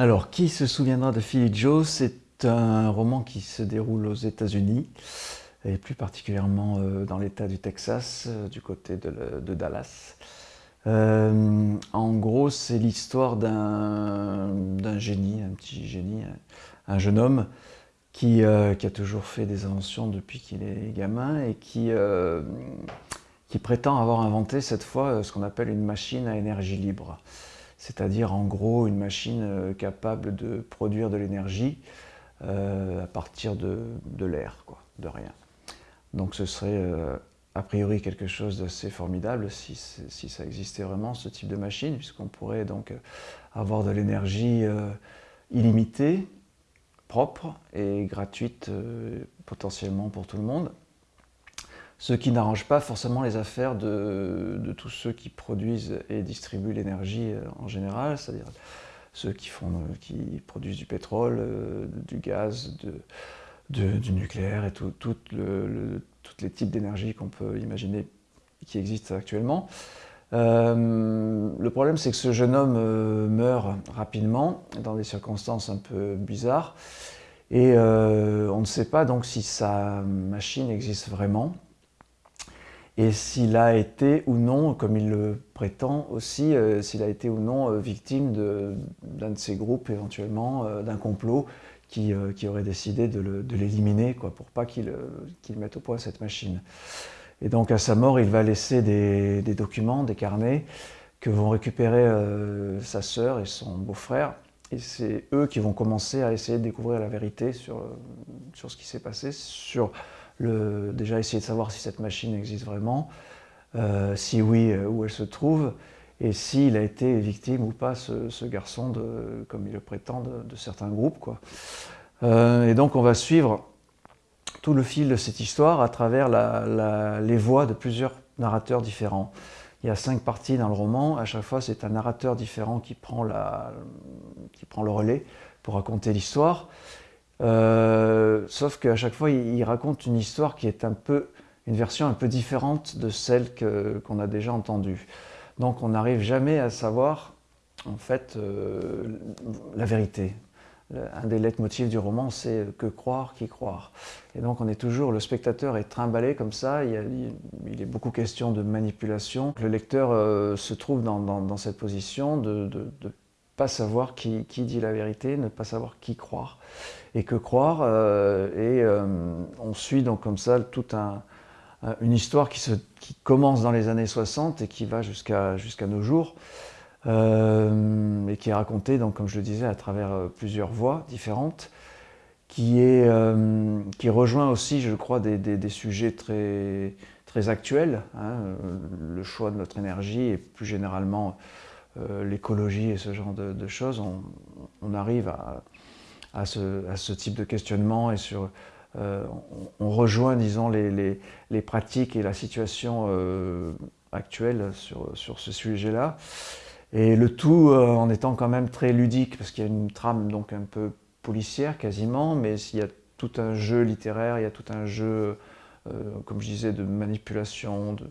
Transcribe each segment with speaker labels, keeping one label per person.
Speaker 1: Alors, qui se souviendra de Philly Joe? C'est un roman qui se déroule aux États-Unis, et plus particulièrement euh, dans l'État du Texas, euh, du côté de, Dallas. Euh, en gros, c'est l'histoire d'un génie, un petit génie, un jeune homme qui, a toujours fait des inventions depuis qu'il est gamin et qui, qui prétend avoir inventé cette fois ce qu'on appelle une machine à énergie libre c'est-à-dire en gros une machine euh, capable de produire de l'énergie euh, à partir de, l'air, de rien. Donc ce serait euh, a priori quelque chose d'assez formidable si, ça existait vraiment, ce type de machine, puisqu'on pourrait donc avoir de l'énergie illimitée, propre et gratuite potentiellement pour tout le monde ce qui n'arrange pas forcément les affaires de, tous ceux qui produisent et distribuent l'énergie euh, en général, c'est-à-dire ceux qui, font, qui produisent du pétrole, euh, du gaz, du nucléaire et tout, les types d'énergie qu'on peut imaginer qui existent actuellement. Euh, le problème, c'est que ce jeune homme meurt rapidement, dans des circonstances un peu bizarres, et on ne sait pas donc si sa machine existe vraiment et s'il a été ou non, comme il le prétend aussi, euh, s'il a été ou non euh, victime d'un de, ces groupes éventuellement, euh, d'un complot qui, aurait décidé de l'éliminer pour pas qu'il mette au point cette machine. Et donc à sa mort, il va laisser des, documents, des carnets que vont récupérer sa sœur et son beau-frère. Et c'est eux qui vont commencer à essayer de découvrir la vérité sur, sur ce qui s'est passé, sur déjà essayer de savoir si cette machine existe vraiment, euh, si oui, euh, où elle se trouve, et s'il a été victime ou pas, ce, garçon, de, comme il le prétend, de, certains groupes. Quoi. Euh, et donc on va suivre tout le fil de cette histoire à travers les voix de plusieurs narrateurs différents. Il y a cinq parties dans le roman, à chaque fois c'est un narrateur différent qui prend, la, qui prend le relais pour raconter l'histoire. Euh, sauf qu'à chaque fois, il, raconte une histoire qui est un peu, une version un peu différente de celle qu'on a déjà entendue. Donc on n'arrive jamais à savoir, en fait, euh, la vérité. Un des leitmotifs du roman, c'est que croire, qui croire. Et donc on est toujours, le spectateur est trimballé comme ça, il, y il est beaucoup question de manipulation. Le lecteur euh, se trouve dans, cette position de ne pas savoir qui, qui dit la vérité, ne pas savoir qui croire et que croire. Euh, et euh, on suit donc comme ça toute un, une histoire qui, se, qui, commence dans les années 60 et qui va jusqu'à jusqu'à nos jours. Euh, et qui est racontée, donc, comme je le disais, à travers plusieurs voix différentes, qui, est, qui rejoint aussi, je crois, des, des, sujets très, très actuels, hein, le choix de notre énergie et plus généralement l'écologie et ce genre de, choses. On, arrive à, ce, type de questionnement et euh, on, rejoint, disons, les, pratiques et la situation euh, actuelle sur, sur ce sujet-là. Et le tout euh, en étant quand même très ludique, parce qu'il y a une trame donc un peu policière quasiment, mais il y a tout un jeu littéraire, il y a tout un jeu, comme je disais, de manipulation, de,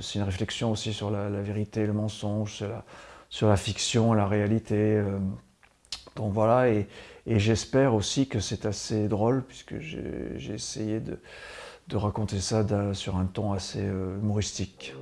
Speaker 1: c'est une réflexion aussi sur la, vérité, le mensonge, sur la, fiction, la réalité. donc voilà, et, et j'espère aussi que c'est assez drôle, puisque j'ai essayé de, raconter ça sur un ton assez euh, humoristique.